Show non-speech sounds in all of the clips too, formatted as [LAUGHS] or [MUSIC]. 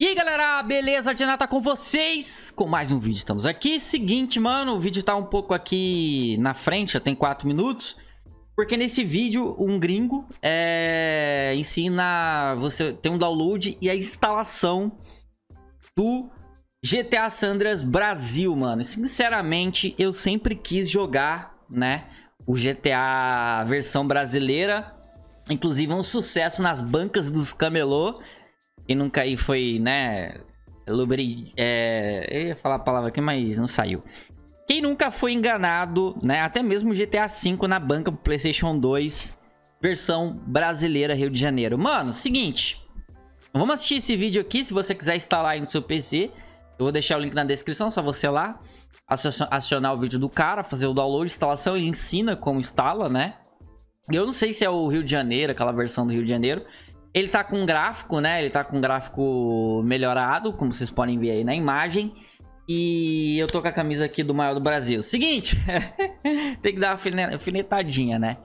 E aí galera, beleza? Ardiana tá com vocês? Com mais um vídeo, estamos aqui. Seguinte, mano, o vídeo tá um pouco aqui na frente, já tem 4 minutos Porque nesse vídeo, um gringo é, ensina você tem um download e a instalação do GTA Sandras Brasil, mano. Sinceramente, eu sempre quis jogar, né, o GTA versão brasileira. Inclusive, é um sucesso nas bancas dos camelô quem nunca aí foi, né? Lubri, é, eu ia falar a palavra aqui, mas não saiu. Quem nunca foi enganado, né? Até mesmo GTA V na banca pro PlayStation 2, versão brasileira Rio de Janeiro. Mano, seguinte. Vamos assistir esse vídeo aqui, se você quiser instalar aí no seu PC. Eu vou deixar o link na descrição, só você lá. Acionar o vídeo do cara, fazer o download, instalação. Ele ensina como instala, né? Eu não sei se é o Rio de Janeiro, aquela versão do Rio de Janeiro. Ele tá com gráfico, né? Ele tá com gráfico melhorado, como vocês podem ver aí na imagem. E eu tô com a camisa aqui do maior do Brasil. Seguinte, [LAUGHS] tem que dar uma alfinetadinha, né?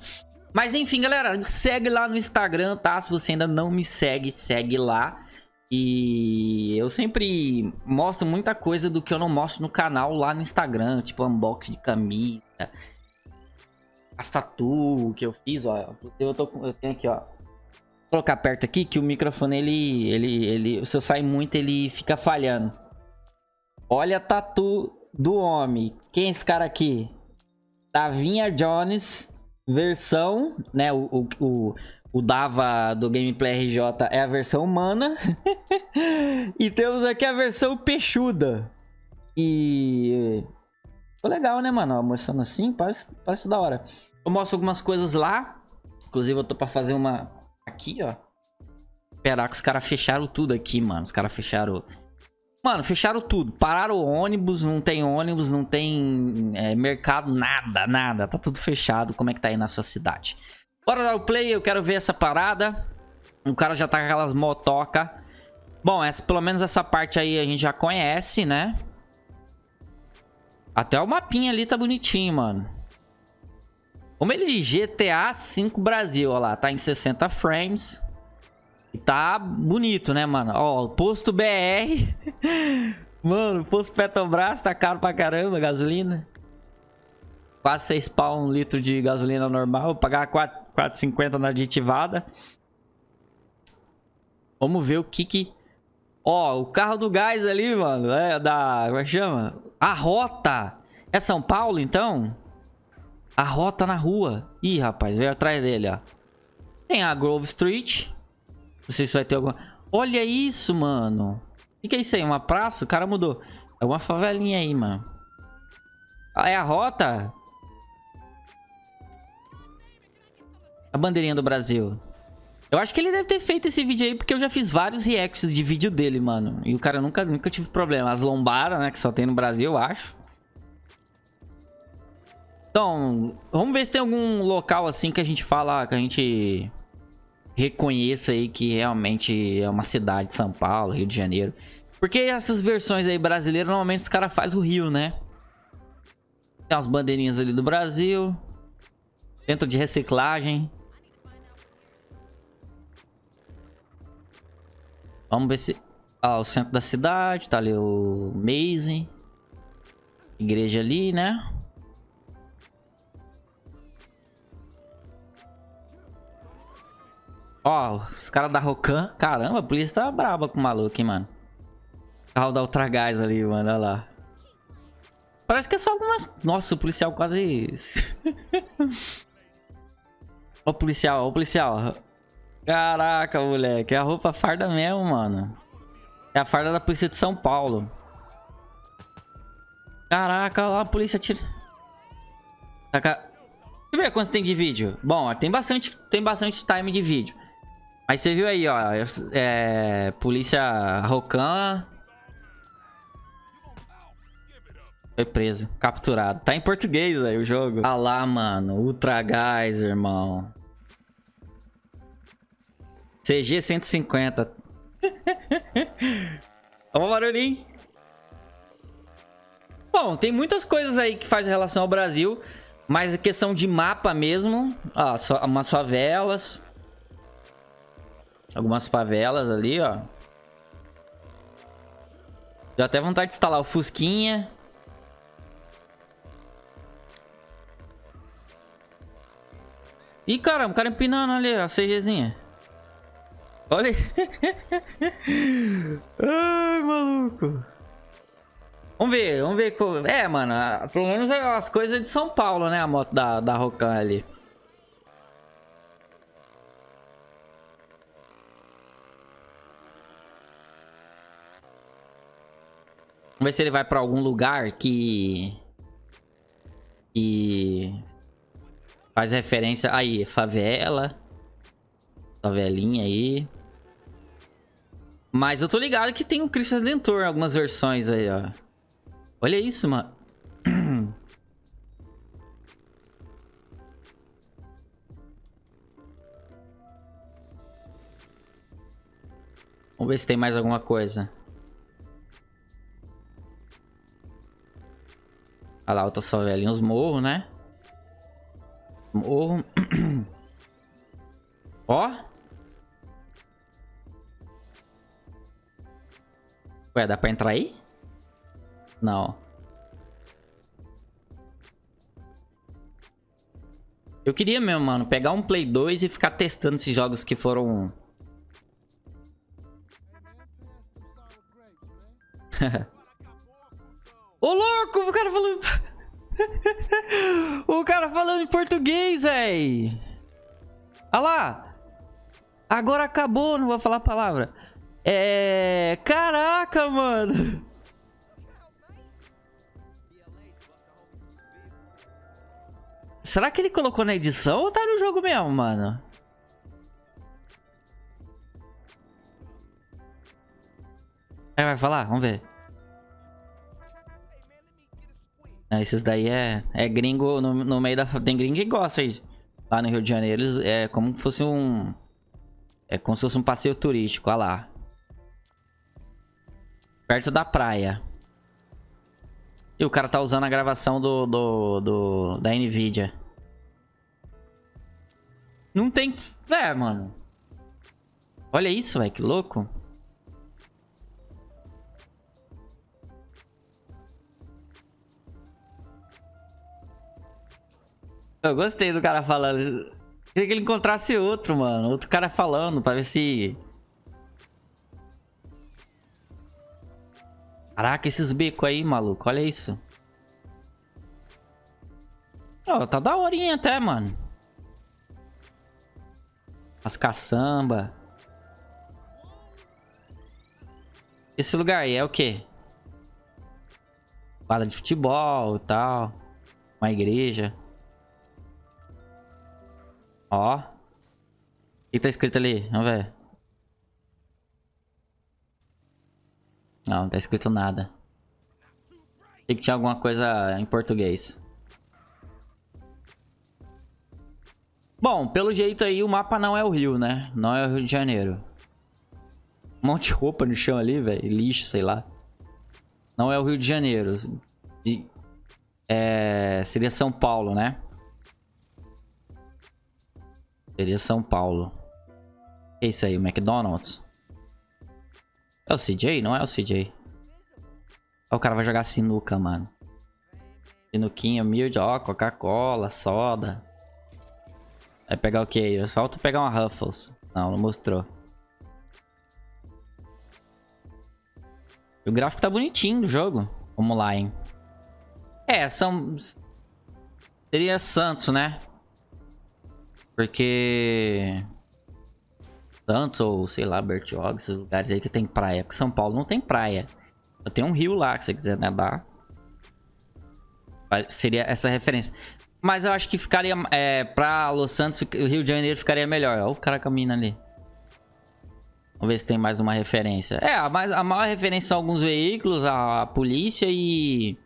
Mas enfim, galera, segue lá no Instagram, tá? Se você ainda não me segue, segue lá. E eu sempre mostro muita coisa do que eu não mostro no canal lá no Instagram, tipo unboxing de camisa, as tatu que eu fiz, ó. Eu, tô, eu tenho aqui, ó colocar perto aqui que o microfone, ele, ele, ele, se eu sair muito, ele fica falhando. Olha a tatu do homem. Quem é esse cara aqui? Davinha Jones, versão, né, o, o, o, o Dava do Gameplay RJ é a versão humana. [LAUGHS] e temos aqui a versão peixuda. E... Ficou legal, né, mano? Mostrando assim, parece, parece da hora. Eu mostro algumas coisas lá. Inclusive, eu tô pra fazer uma Aqui, ó. Que os caras fecharam tudo aqui, mano. Os caras fecharam... Mano, fecharam tudo. Pararam o ônibus, não tem ônibus, não tem é, mercado, nada, nada. Tá tudo fechado. Como é que tá aí na sua cidade? Bora dar o play, eu quero ver essa parada. O cara já tá com aquelas motoca. Bom, essa, pelo menos essa parte aí a gente já conhece, né? Até o mapinha ali tá bonitinho, mano. Como ele de GTA V Brasil, ó lá, tá em 60 frames. E tá bonito, né, mano? Ó, posto BR. [LAUGHS] mano, posto Petrobras tá caro pra caramba, gasolina. Quase 6 pau um litro de gasolina normal. Vou pagar 4,50 na aditivada. Vamos ver o que que... Ó, o carro do gás ali, mano. É da... Como é que chama? A rota. É São Paulo, então? A rota na rua. Ih, rapaz, veio atrás dele, ó. Tem a Grove Street. Não sei se vai ter alguma... Olha isso, mano. O que, é isso aí? Uma praça? O cara mudou. É uma favelinha aí, mano. Ah, é a rota? A bandeirinha do Brasil. Eu acho que ele deve ter feito esse vídeo aí porque eu já fiz vários reacts de vídeo dele, mano. E o cara nunca, nunca tive problema. As lombaras, né, que só tem no Brasil, eu acho. Então, vamos ver se tem algum local assim que a gente fala, que a gente reconheça aí que realmente é uma cidade de São Paulo, Rio de Janeiro. Porque essas versões aí brasileiras, normalmente os caras fazem o Rio, né? Tem umas bandeirinhas ali do Brasil. Centro de reciclagem. Vamos ver se... Ah, o centro da cidade, tá ali o Maze. Igreja ali, né? Ó, os caras da Rocan. Caramba, a polícia tá braba com o maluco, hein, mano. Carro da Ultra Gás ali, mano. Olha lá. Parece que é só algumas... Nossa, o policial quase... [LAUGHS] ó o policial, ó o policial. Caraca, moleque. É a roupa farda mesmo, mano. É a farda da polícia de São Paulo. Caraca, lá a polícia tira... Deixa eu ver quantos tem de vídeo. Bom, tem bastante, tem bastante time de vídeo. Mas você viu aí, ó. É, polícia Rocan. Foi preso, capturado. Tá em português aí o jogo. Ah lá, mano. Ultra Gás, irmão. CG 150. Vamos barulhinho. Bom, tem muitas coisas aí que faz relação ao Brasil. Mas a questão de mapa mesmo. Ó, umas favelas. Algumas favelas ali, ó. Deu até vontade de instalar o Fusquinha. Ih, caramba, o cara empinando ali, a CGzinha. Olha aí. [LAUGHS] Ai, maluco. Vamos ver, vamos ver. É, mano, pelo menos é as coisas de São Paulo, né? A moto da, da Rocan ali. Vamos ver se ele vai pra algum lugar que... Que... Faz referência... Aí, favela. Favelinha aí. Mas eu tô ligado que tem o Cristo Redentor em algumas versões aí, ó. Olha isso, mano. [CLEARS THROAT] Vamos ver se tem mais alguma coisa. Olha lá, outras favelinhas, morro, né? Morro. [CLEARS THROAT] Ó. Ué, dá pra entrar aí? Não. Eu queria mesmo, mano, pegar um Play 2 e ficar testando esses jogos que foram... [LAUGHS] [LAUGHS] Ô, louco! O cara falando... [LAUGHS] o cara falando em português, véi! Olha lá! Agora acabou, não vou falar a palavra. É... Caraca, mano! Será que ele colocou na edição ou tá no jogo mesmo, mano? Aí vai falar? Vamos ver. Esses daí é, é gringo no, no meio da... Tem gringo que gosta aí. Lá no Rio de Janeiro, eles, é como se fosse um... É como se fosse um passeio turístico, olha lá. Perto da praia. E o cara tá usando a gravação do, do, do da Nvidia. Não tem... É, mano. Olha isso, velho. Que louco. Eu gostei do cara falando. Queria que ele encontrasse outro, mano. Outro cara falando pra ver se... Caraca, esses becos aí, maluco. Olha isso. Ó, oh, tá da horinha até, mano. As caçamba. Esse lugar aí é o quê? Quadra de futebol e tal. Uma igreja. Ó. O que tá escrito ali? Vamos ver. Não, não tá escrito nada. Tem que tinha alguma coisa em português. Bom, pelo jeito aí o mapa não é o Rio, né? Não é o Rio de Janeiro. Um monte de roupa no chão ali, velho. Lixo, sei lá. Não é o Rio de Janeiro. De... É... Seria São Paulo, né? Seria São Paulo. É isso aí, o McDonald's. É o CJ? Não é o CJ. O cara vai jogar sinuca, mano. Sinuquinha, milho, ó, Coca-Cola, soda. Vai pegar o que? Falta pegar uma Ruffles. Não, não mostrou. O gráfico tá bonitinho do jogo. Vamos lá, hein. É, são... Seria Santos, né? Porque... Santos ou, sei lá, Bertioga, esses lugares aí que tem praia. Porque São Paulo não tem praia. Tem um rio lá, que você quiser nadar. Seria essa referência. Mas eu acho que ficaria... É, pra Los Santos, o Rio de Janeiro ficaria melhor. Olha o cara caminhando ali. Vamos ver se tem mais uma referência. É, a, mais, a maior referência são alguns veículos, a, a polícia e...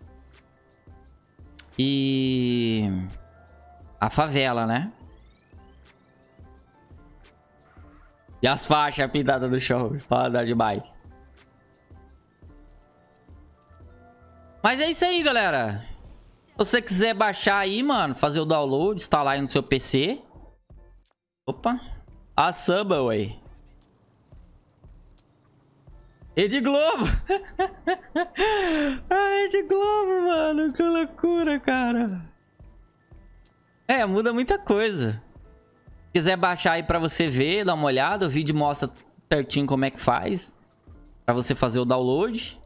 E... A favela, né? E as faixas pintadas no chão pra andar de bike. Mas é isso aí, galera. Se você quiser baixar aí, mano, fazer o download, instalar aí no seu PC. Opa. A Subway. Rede Globo. [LAUGHS] a Rede Globo, mano. Que loucura, cara. É, muda muita coisa. Se quiser baixar aí pra você ver, dar uma olhada. O vídeo mostra certinho como é que faz. Pra você fazer o download.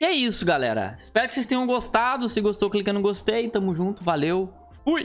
E é isso, galera. Espero que vocês tenham gostado. Se gostou, clica no gostei. Tamo junto. Valeu. Fui!